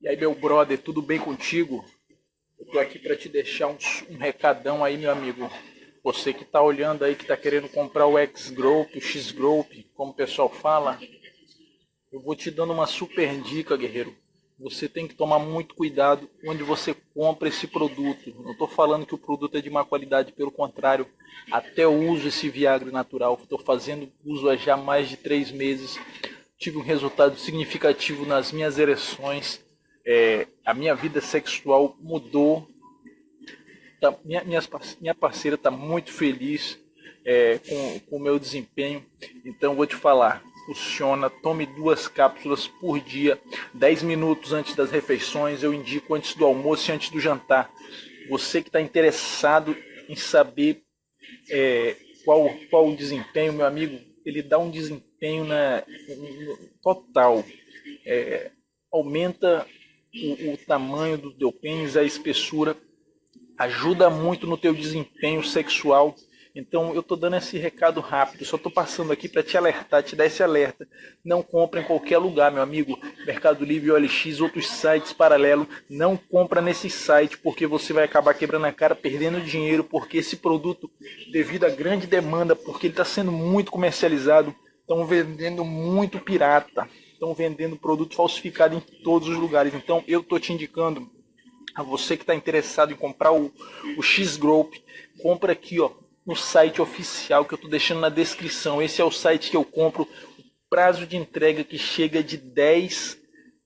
E aí, meu brother, tudo bem contigo? Eu tô aqui para te deixar um, um, recadão aí, meu amigo. Você que tá olhando aí, que tá querendo comprar o X-Group, o X-Group, como o pessoal fala, eu vou te dando uma super dica, guerreiro. Você tem que tomar muito cuidado onde você compra esse produto. Não estou falando que o produto é de má qualidade, pelo contrário, até eu uso esse Viagra natural. Estou fazendo uso há já mais de três meses. Tive um resultado significativo nas minhas ereções é, a minha vida sexual mudou. Tá, minha, minha, minha parceira está muito feliz é, com, o meu desempenho. Então vou te falar, funciona. Tome duas cápsulas por dia, 10 minutos antes das refeições. Eu indico antes do almoço e antes do jantar. Você que está interessado em saber é, qual, qual o desempenho, meu amigo, ele dá um desempenho na, total. É, aumenta o, o tamanho do teu pênis, a espessura, ajuda muito no teu desempenho sexual. Então eu estou dando esse recado rápido, só estou passando aqui para te alertar, te dar esse alerta. Não compra em qualquer lugar, meu amigo. Mercado Livre, OLX, outros sites paralelos. Não compra nesse site porque você vai acabar quebrando a cara, perdendo dinheiro, porque esse produto, devido à grande demanda, porque ele está sendo muito comercializado, estão vendendo muito pirata estão vendendo produto falsificado em todos os lugares. Então eu estou te indicando a você que está interessado em comprar o, o X-Group, compra aqui ó, no site oficial que eu estou deixando na descrição. Esse é o site que eu compro. O prazo de entrega que chega de 10,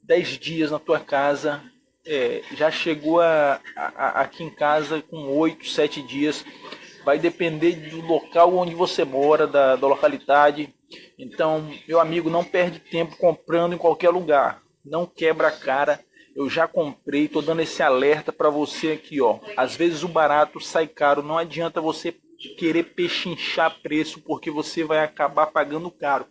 10 dias na tua casa. É, já chegou a, a, aqui em casa com 8, 7 dias. Vai depender do local onde você mora, da, da localidade então, meu amigo, não perde tempo comprando em qualquer lugar. Não quebra a cara. Eu já comprei, tô dando esse alerta para você aqui, ó. Às vezes o barato sai caro, não adianta você querer pechinchar preço porque você vai acabar pagando caro.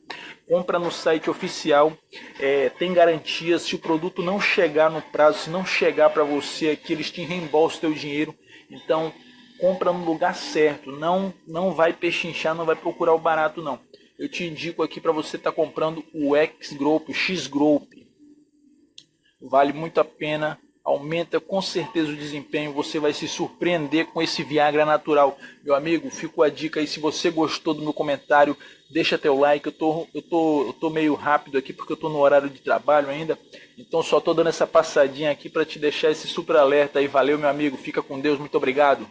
Compra no site oficial, é, tem garantia, se o produto não chegar no prazo, se não chegar para você aqui, eles te reembolsam o teu dinheiro. Então, compra no lugar certo, não, não vai pechinchar, não vai procurar o barato não eu te indico aqui para você estar tá comprando o X Group, o X Group. Vale muito a pena, aumenta com certeza o desempenho, você vai se surpreender com esse Viagra natural. Meu amigo, fico a dica aí, se você gostou do meu comentário, deixa teu like, eu tô, eu tô, eu tô meio rápido aqui porque eu tô no horário de trabalho ainda, então só tô dando essa passadinha aqui para te deixar esse super alerta aí, valeu meu amigo, fica com Deus, muito obrigado.